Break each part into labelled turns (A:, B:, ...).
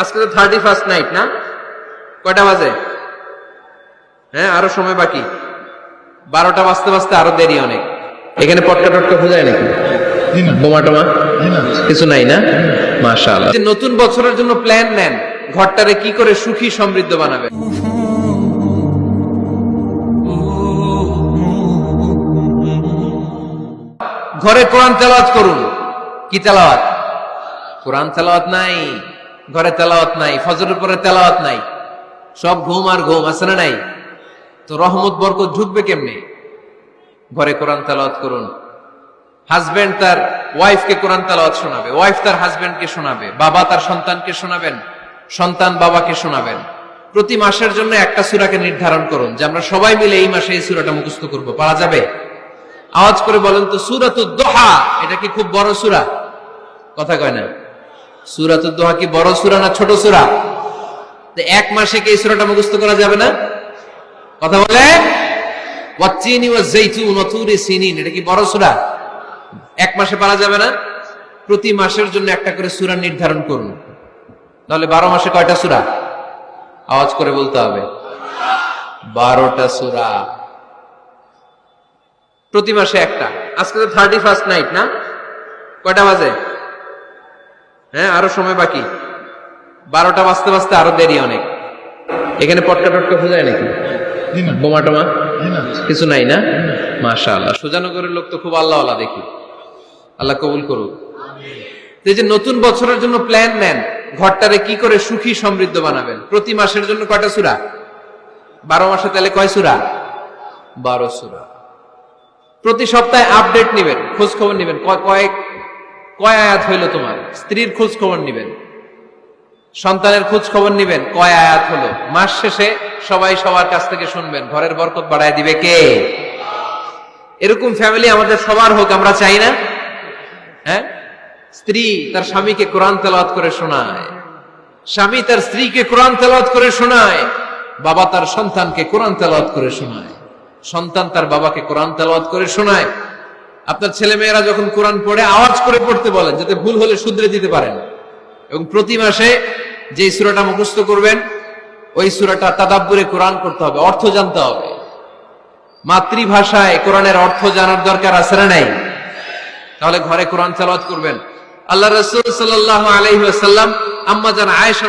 A: আজকে তো thirty first night না? কয়টা বাজে? হ্যাঁ আরও সময় বাকি। বারোটা বাজতে বাজতে আরও দেরি অনেক। এখানে পটকা টটকা খোঁজায় নাকি? বোমা টোমা? কিছু নাই না? নতুন বছরের জন্য প্ল্যান নেন, ঘরটারে কি করে সুখী, সমৃদ্ধ বানাবেন? ঘরে কোরআন তেলাওয়াত করুন। কি তেলাওয়াত? কোরআন তেলাওয়াত নাই। ঘরে তেলাওয়াত নাই, ফজরের পরে তেলাওয়াত নাই। সব ঘুম আর ঘুম, আছে না নাই? তো রহমত, বরকত ঢুকবে কেমনে? ঘরে কোরআন তেলাওয়াত করুন। হাজবেন্ড তার ওয়াইফকে কোরআন তেলাওয়াত শোনাবে। ওয়াইফ তার হাজবেন্ডকে শোনাবে। বাবা তার সন্তানকে শোনাবেন। সন্তান বাবাকে শোনাবেন। প্রতি মাসের জন্য একটা সূরাকে নির্ধারণ করুন, যে আমরা সবাই মিলে এই মাসে এই সূরাটা মুখস্থ করব। পারা যাবে? আওয়াজ করে বলেন তো সূরাতুদ দোহা এটা কি খুব বড় সূরা? কথা কয় না। সূরাতুদ দোহা কি বড় সূরা না ছোট সূরা? এক মাসে কি সূরাটা মুখস্থ করা যাবে না? কথা বলে? এটা কি বড় এক মাসে পারা যাবে না? প্রতি মাসের জন্য একটা করে নির্ধারণ করুন। তাহলে বারো মাসে কয়টা সূরা? আওয়াজ করে বলতে হবে। বারোটা সূরা। প্রতি মাসে একটা। আজকে তো থার্টি ফার্স্ট নাইট না? কয়টা বাজে? হ্যাঁ আরও সময় বাকি। বারোটা বাজতে বাজতে আরও দেরি অনেক। এখানে পটকা টটকা খোঁজায় নাকি? বোমা টোমা? কিছু নাই না? মাশা আল্লাহ সুজানগরের লোক তো খুব আল্লাহ আল্লাহ দেখি। আল্লাহ কবুল করুক। এই যে নতুন বছরের জন্য প্ল্যান নেন ঘরটারে কি করে সুখী সমৃদ্ধ বানাবেন? প্রতি মাসের জন্য কয়টা সুরা? বারো মাসে তাহলে কয় সুরা? বারো সুরা। প্রতি সপ্তাহে আপডেট নিবেন খোঁজ খবর নিবেন। কয়- কয়েক কয় আয়াত হইল তোমার? স্ত্রীর খোঁজ খবর নিবেন। সন্তানের খোঁজ খবর নিবেন। কয় আয়াত হলো মাস শেষে সবাই সবার কাছ থেকে শুনবেন। ঘরের বরকত বাড়ায় দিবে কে? এরকম ফ্যামিলি আমাদের সবার হোক, আমরা চাই না? হ্যাঁ? স্ত্রী তার স্বামীকে কোরআন তেলাওয়াত করে শোনায়। স্বামী তার স্ত্রীকে কোরআন তেলাওয়াত করে শোনায়। বাবা তার সন্তানকে কোরআন তেলাওয়াত করে শোনায়। সন্তান তার বাবাকে কোরআন তেলাওয়াত করে শোনায়। আপনার ছেলে মেয়েরা যখন কোরআন পড়ে, আওয়াজ করে পড়তে বলেন, যাতে ভুল হলে শুধরে দিতে পারেন। এবং প্রতি মাসে যে সুরাটা মুখস্থ করবেন, ওই সুরাটা তাদাব্বুরে কোরআন করতে হবে, অর্থ জানতে হবে। মাতৃভাষায় কোরআনের অর্থ জানার দরকার আছে না নাই? তাহলে ঘরে কোরআন তেলাওয়াত করবেন। আল্লাহ রাসূল সাল্লাল্লাহু আলাইহি ওয়াসাল্লাম আম্মা জান আয়েশা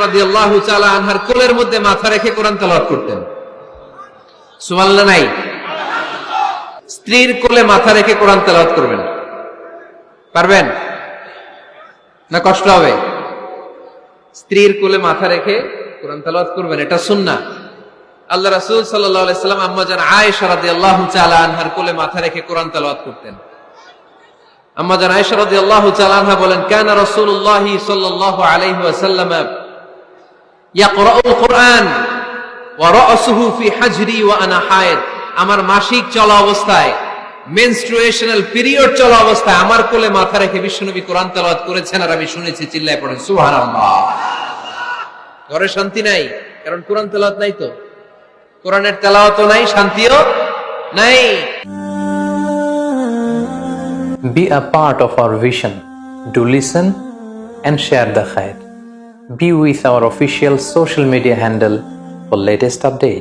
A: তাআলা আনহার কোলের মধ্যে মাথা রেখে কোরআন তেলাওয়াত করতেন। সুবহানাল্লাহ, নাই? স্ত্রীর কোলে মাথা রেখে কোরআন তেলাওয়াত করবেন। পারবেন? না কষ্ট হবে? স্ত্রীর কোলে মাথা রেখে কোরআন তেলাওয়াত করবেন, এটা সুন্নাহ। আল্লাহ রাসূল সাল্লাম আম্মা জান আয়েশা রাদিয়াল্লাহু তাআলা আনহার কোলে মাথা রেখে কোরআন তেলাওয়াত করতেন। আম্মা জান আয়েশা রাদিয়াল্লাহু তাআলা আনহা বলেন, কানা রাসূলুল্লাহ সাল্লাল্লাহু আলাইহি ওয়াসাল্লাম ইয়াকরাউল কুরআন ওয়া রা'সুহু ফি হাজরি ওয়া আনা হায়েদ। আমার মাসিক চলা অবস্থায় মেনস্ট্রুয়েশনাল পিরিয়ড চলা অবস্থায় আমার কোলে মাথা রেখে বিশ্বনবী কোরআন তেলাওয়াত করেছেন আর আমি শুনেছি, চিল্লায় পড়েন, সুবহানাল্লাহ ঘরে শান্তি নাই, কারণ কোরআন তেলাওয়াত নাই তো কোরআনের তেলাওয়াতও নাই, শান্তিও নাই
B: Be a part of our vision. Do listen and share the khair. Be with our official social media handle for latest updates.